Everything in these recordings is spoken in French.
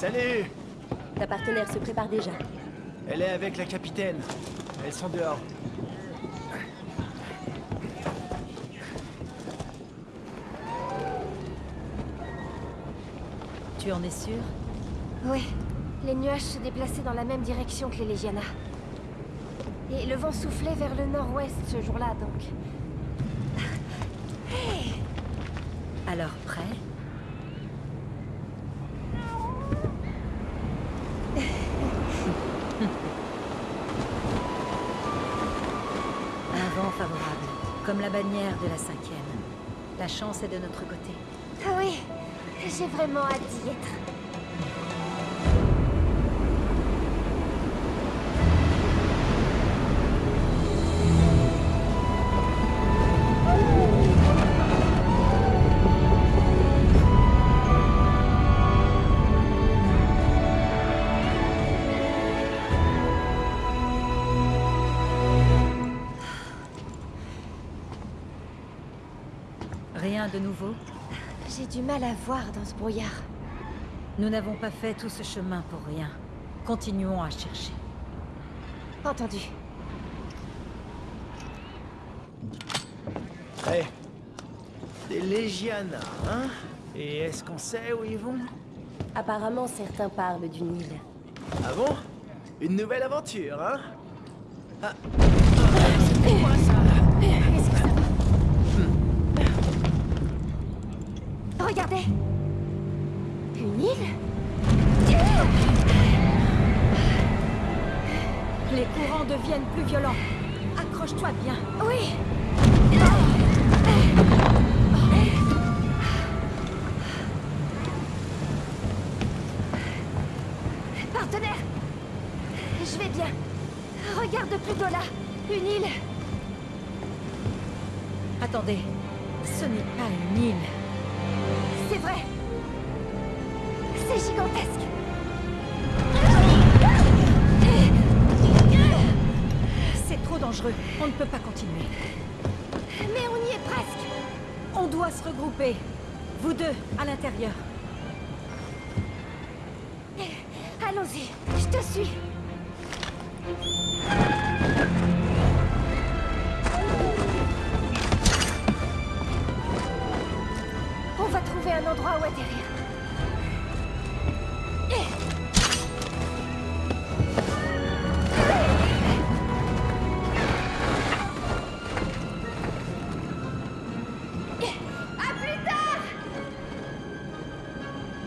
Salut Ta partenaire se prépare déjà. Elle est avec la capitaine. Elles sont dehors. Tu en es sûr? Oui. Les nuages se déplaçaient dans la même direction que les Légiana. Et le vent soufflait vers le nord-ouest ce jour-là, donc... Alors prêt Un vent favorable, comme la bannière de la cinquième. La chance est de notre côté. Ah oui, j'ai vraiment hâte d'y être. Rien de nouveau J'ai du mal à voir dans ce brouillard. Nous n'avons pas fait tout ce chemin pour rien. Continuons à chercher. Entendu. Hé Des Légiana, hein? Et est-ce qu'on sait où ils vont? Apparemment, certains parlent d'une île. Ah bon? Une nouvelle aventure, hein? Ah. Regardez Une île? Les courants deviennent plus violents. Accroche-toi bien. Oui Partenaire Je vais bien. Regarde plutôt là. Une île. Attendez, ce n'est pas une île. C'est vrai. C'est gigantesque. C'est trop dangereux. On ne peut pas continuer. Mais on y est presque. On doit se regrouper. Vous deux, à l'intérieur. Allons-y. Je te suis.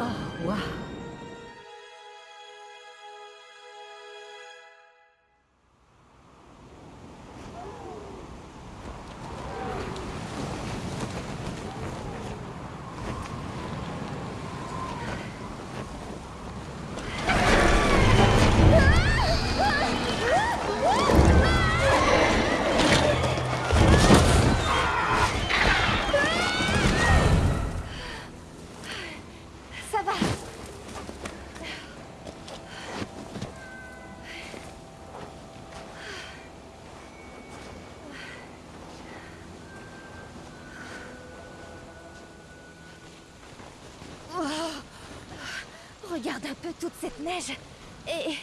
Oh, wow. Regarde un peu toute cette neige. Et...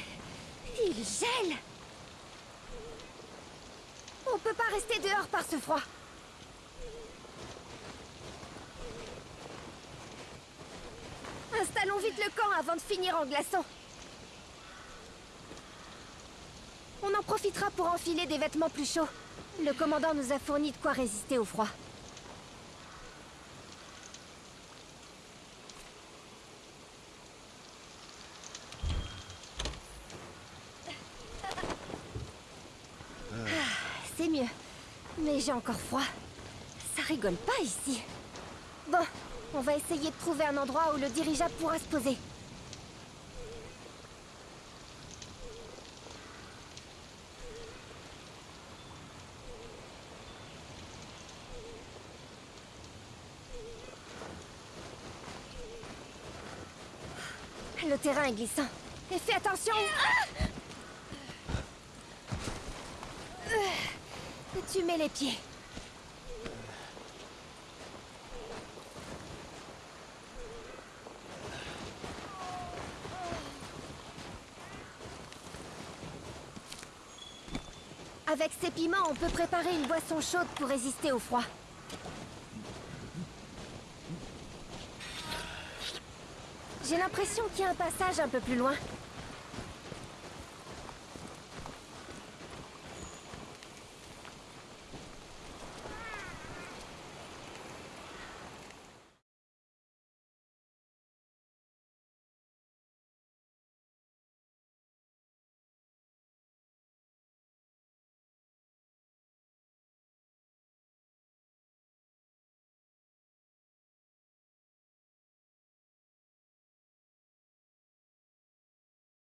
Il gèle On peut pas rester dehors par ce froid. Installons vite le camp avant de finir en glaçant. On en profitera pour enfiler des vêtements plus chauds. Le commandant nous a fourni de quoi résister au froid. Ah, C'est mieux. Mais j'ai encore froid. Ça rigole pas ici. Bon, on va essayer de trouver un endroit où le dirigeable pourra se poser. Le terrain est glissant. Et fais attention Tu mets les pieds. Avec ces piments, on peut préparer une boisson chaude pour résister au froid. J'ai l'impression qu'il y a un passage un peu plus loin.